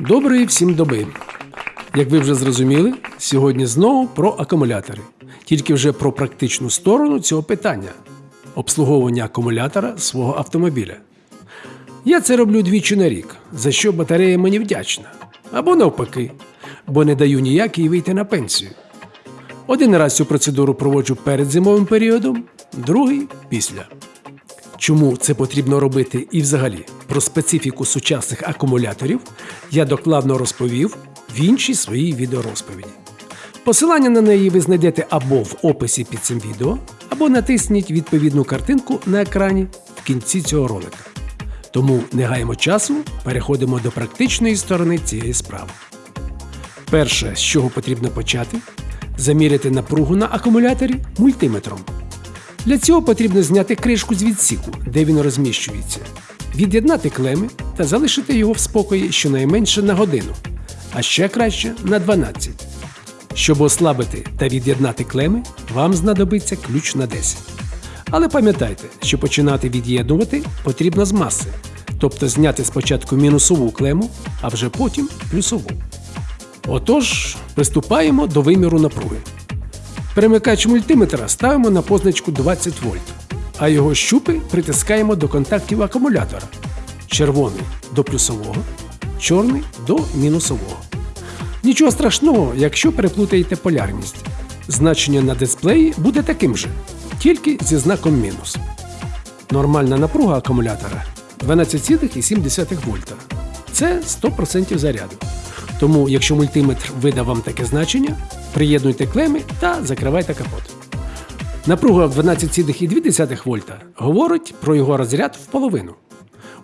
Доброї всім доби! Як ви вже зрозуміли, сьогодні знову про акумулятори, тільки вже про практичну сторону цього питання обслуговування акумулятора свого автомобіля. Я це роблю двічі на рік, за що батарея мені вдячна. Або навпаки, бо не даю ніякій вийти на пенсію. Один раз цю процедуру проводжу перед зимовим періодом, другий після. Чому це потрібно робити і взагалі про специфіку сучасних акумуляторів я докладно розповів в іншій своїй відеорозповіді. Посилання на неї ви знайдете або в описі під цим відео, або натисніть відповідну картинку на екрані в кінці цього ролика. Тому не гаємо часу, переходимо до практичної сторони цієї справи. Перше, з чого потрібно почати, заміряти напругу на акумуляторі мультиметром. Для цього потрібно зняти кришку з відсіку, де він розміщується, від'єднати клеми та залишити його в спокої щонайменше на годину, а ще краще на 12. Щоб ослабити та від'єднати клеми, вам знадобиться ключ на 10. Але пам'ятайте, що починати від'єднувати потрібно з маси, тобто зняти спочатку мінусову клему, а вже потім плюсову. Отож, приступаємо до виміру напруги. Перемикач мультиметра ставимо на позначку 20 вольт, а його щупи притискаємо до контактів акумулятора. Червоний до плюсового, чорний до мінусового. Нічого страшного, якщо переплутаєте полярність. Значення на дисплеї буде таким же, тільки зі знаком мінус. Нормальна напруга акумулятора 12,7 вольта. Це 100% заряду. Тому, якщо мультиметр видав вам таке значення, приєднуйте клеми та закривайте капот. Напруга в 12,2 вольта говорить про його розряд в половину.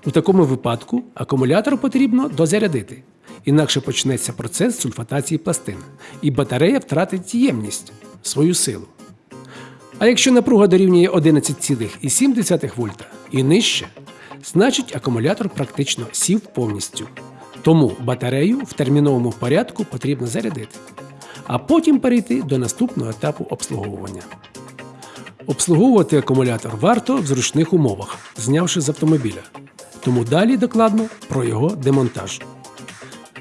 У такому випадку акумулятор потрібно дозарядити, інакше почнеться процес сульфатації пластин, і батарея втратить ємність свою силу. А якщо напруга дорівнює 11,7 вольта і нижче, значить акумулятор практично сів повністю. Тому батарею в терміновому порядку потрібно зарядити, а потім перейти до наступного етапу обслуговування. Обслуговувати акумулятор варто в зручних умовах, знявши з автомобіля. Тому далі докладно про його демонтаж.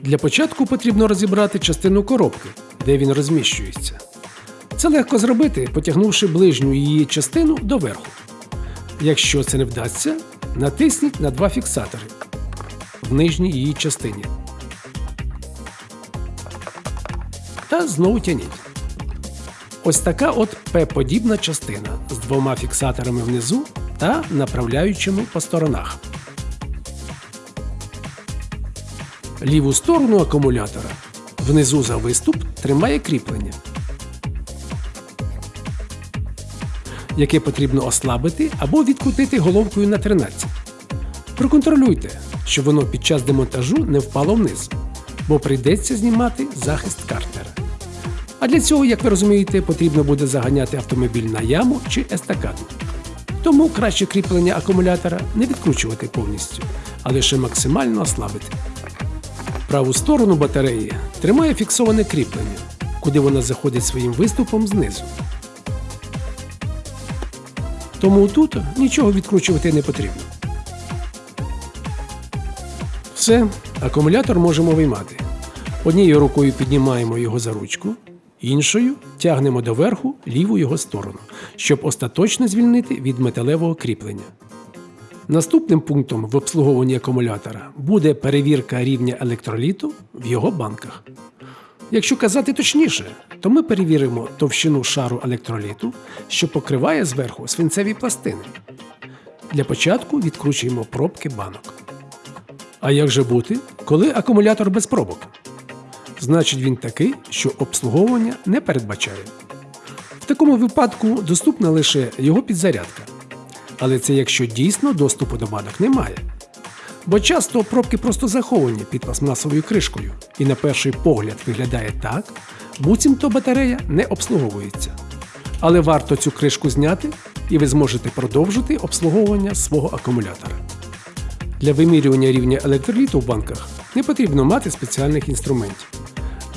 Для початку потрібно розібрати частину коробки, де він розміщується. Це легко зробити, потягнувши ближню її частину доверху. Якщо це не вдасться, натисніть на два фіксатори в нижній її частині. Та знову тяніть. Ось така от П-подібна частина з двома фіксаторами внизу та направляючими по сторонах. Ліву сторону акумулятора внизу за виступ тримає кріплення, яке потрібно ослабити або відкрутити головкою на 13. Проконтролюйте, щоб воно під час демонтажу не впало вниз, бо прийдеться знімати захист картера. А для цього, як ви розумієте, потрібно буде заганяти автомобіль на яму чи естакаду. Тому краще кріплення акумулятора не відкручувати повністю, а лише максимально ослабити. Праву сторону батареї тримає фіксоване кріплення, куди вона заходить своїм виступом знизу. Тому тут нічого відкручувати не потрібно. Все, акумулятор можемо виймати. Однією рукою піднімаємо його за ручку, іншою тягнемо доверху ліву його сторону, щоб остаточно звільнити від металевого кріплення. Наступним пунктом в обслуговуванні акумулятора буде перевірка рівня електроліту в його банках. Якщо казати точніше, то ми перевіримо товщину шару електроліту, що покриває зверху свинцеві пластини. Для початку відкручуємо пробки банок. А як же бути, коли акумулятор без пробок? Значить він такий, що обслуговування не передбачає. В такому випадку доступна лише його підзарядка. Але це якщо дійсно доступу до банок немає. Бо часто пробки просто заховані під пластмасовою кришкою, і на перший погляд виглядає так, буцімто батарея не обслуговується. Але варто цю кришку зняти, і ви зможете продовжити обслуговування свого акумулятора. Для вимірювання рівня електроліту в банках не потрібно мати спеціальних інструментів.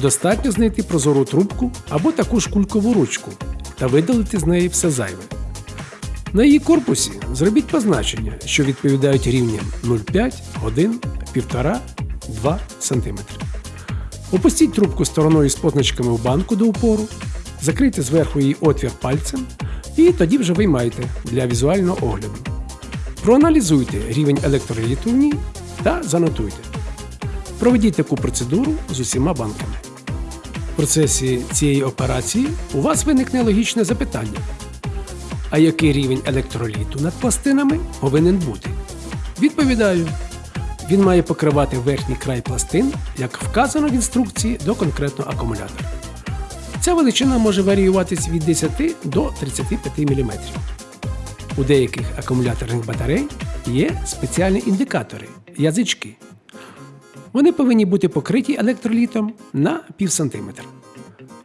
Достатньо знайти прозору трубку або таку ж кулькову ручку та видалити з неї все зайве. На її корпусі зробіть позначення, що відповідають рівням 0,5, 1, 1,5 2 см. Опустіть трубку стороною з позначками в банку до упору, закрийте зверху її отвір пальцем і тоді вже виймайте для візуального огляду. Проаналізуйте рівень електроліту в ній та занотуйте. Проведіть таку процедуру з усіма банками. Процесі цієї операції у вас виникне логічне запитання. А який рівень електроліту над пластинами повинен бути? Відповідаю, він має покривати верхній край пластин, як вказано в інструкції до конкретного акумулятора. Ця величина може варіюватись від 10 до 35 мм. У деяких акумуляторних батарей є спеціальні індикатори язички. Вони повинні бути покриті електролітом на пів сантиметра.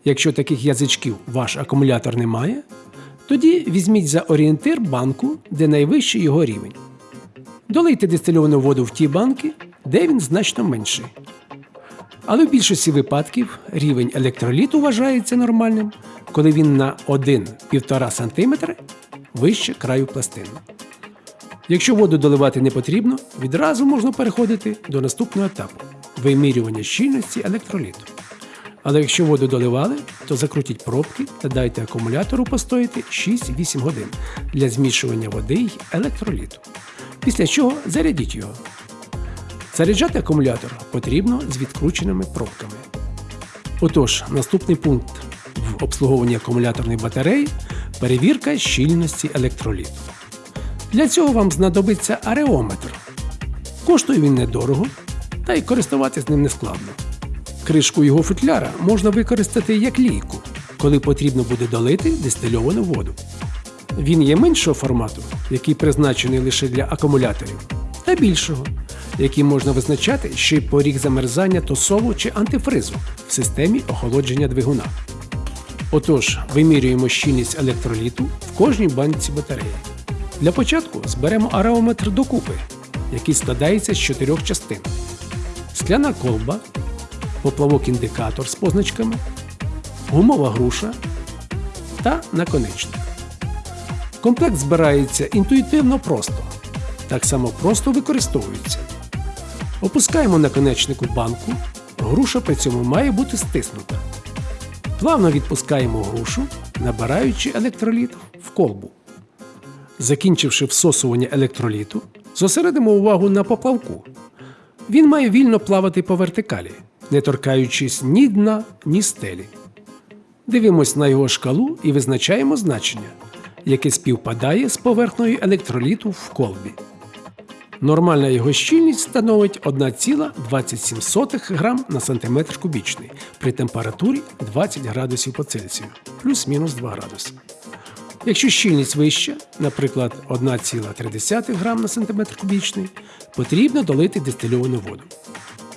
Якщо таких язичків ваш акумулятор не має, тоді візьміть за орієнтир банку, де найвищий його рівень. Долийте дистильовану воду в ті банки, де він значно менший. Але в більшості випадків рівень електроліту вважається нормальним, коли він на 1-1,5 см вище краю пластини. Якщо воду доливати не потрібно, відразу можна переходити до наступного етапу вимірювання щільності електроліту. Але якщо воду доливали, то закрутіть пробки та дайте акумулятору постояти 6-8 годин для змішування води й електроліту. Після чого зарядіть його. Заряджати акумулятор потрібно з відкрученими пробками. Отож, наступний пункт в обслуговуванні акумуляторної батареї перевірка щільності електроліту. Для цього вам знадобиться ареометр. Коштує він недорого, та й користуватись ним не складно. Кришку його футляра можна використати як лійку, коли потрібно буде долити дистильовану воду. Він є меншого формату, який призначений лише для акумуляторів, та більшого, який можна визначати ще й поріг замерзання тосову чи антифризу в системі охолодження двигуна. Отож, вимірюємо щільність електроліту в кожній банці батареї. Для початку зберемо ареометр докупи, який складається з чотирьох частин: скляна колба, поплавок-індикатор з позначками, гумова груша та наконечник. Комплект збирається інтуїтивно просто, так само просто використовується. Опускаємо наконечник у банку, груша при цьому має бути стиснута. Плавно відпускаємо грушу, набираючи електроліт в колбу. Закінчивши всосування електроліту, зосередимо увагу на поплавку. Він має вільно плавати по вертикалі, не торкаючись ні дна, ні стелі. Дивимось на його шкалу і визначаємо значення, яке співпадає з поверхнею електроліту в колбі. Нормальна його щільність становить 1,27 грам на сантиметр кубічний при температурі 20 градусів по Цельсію плюс-мінус 2 градуси. Якщо щільність вища, наприклад, 1,3 грам на сантиметр кубічний, потрібно долити дистильовану воду.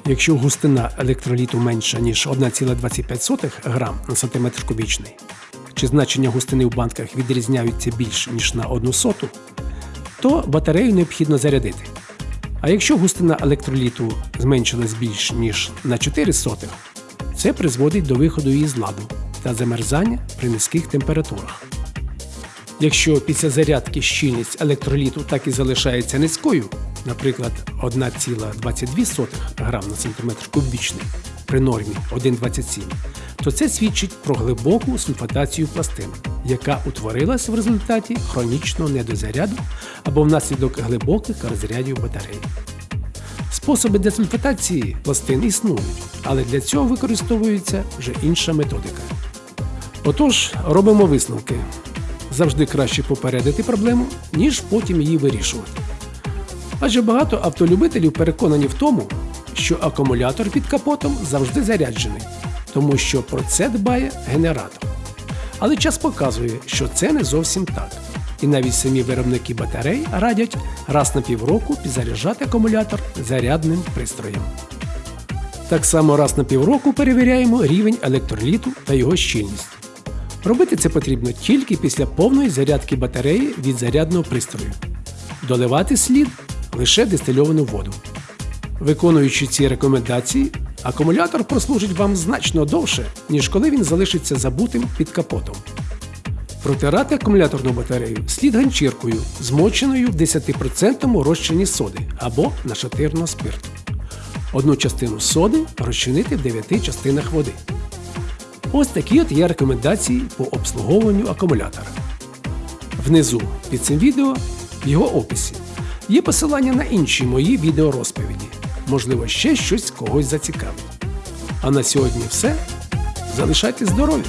Якщо густина електроліту менша, ніж 1,25 грам на сантиметр кубічний, чи значення густини в банках відрізняються більш ніж на 1 соту, то батарею необхідно зарядити. А якщо густина електроліту зменшилась більш ніж на 4 сотих, це призводить до виходу її з ладу та замерзання при низьких температурах. Якщо після зарядки щільність електроліту так і залишається низькою, наприклад, 1,22 грам на сантиметр кубічний при нормі 1,27, то це свідчить про глибоку сульфатацію пластин, яка утворилась в результаті хронічного недозаряду або внаслідок глибоких розрядів батареї. Способи десульфатації пластин існують, але для цього використовується вже інша методика. Отож, робимо висновки. Завжди краще попередити проблему, ніж потім її вирішувати. Адже багато автолюбителів переконані в тому, що акумулятор під капотом завжди заряджений, тому що про це дбає генератор. Але час показує, що це не зовсім так. І навіть самі виробники батарей радять раз на півроку підзаряджати акумулятор зарядним пристроєм. Так само раз на півроку перевіряємо рівень електроліту та його щільність. Робити це потрібно тільки після повної зарядки батареї від зарядного пристрою. Доливати слід лише дистильовану воду. Виконуючи ці рекомендації, акумулятор прослужить вам значно довше, ніж коли він залишиться забутим під капотом. Протирати акумуляторну батарею слід ганчіркою, змоченою в 10% розчині соди або нашатирного спирту. Одну частину соди розчинити в 9 частинах води. Ось такі от є рекомендації по обслуговуванню акумулятора. Внизу під цим відео, в його описі, є посилання на інші мої відеорозповіді. Можливо, ще щось когось зацікавить. А на сьогодні все. Залишайтесь здорові!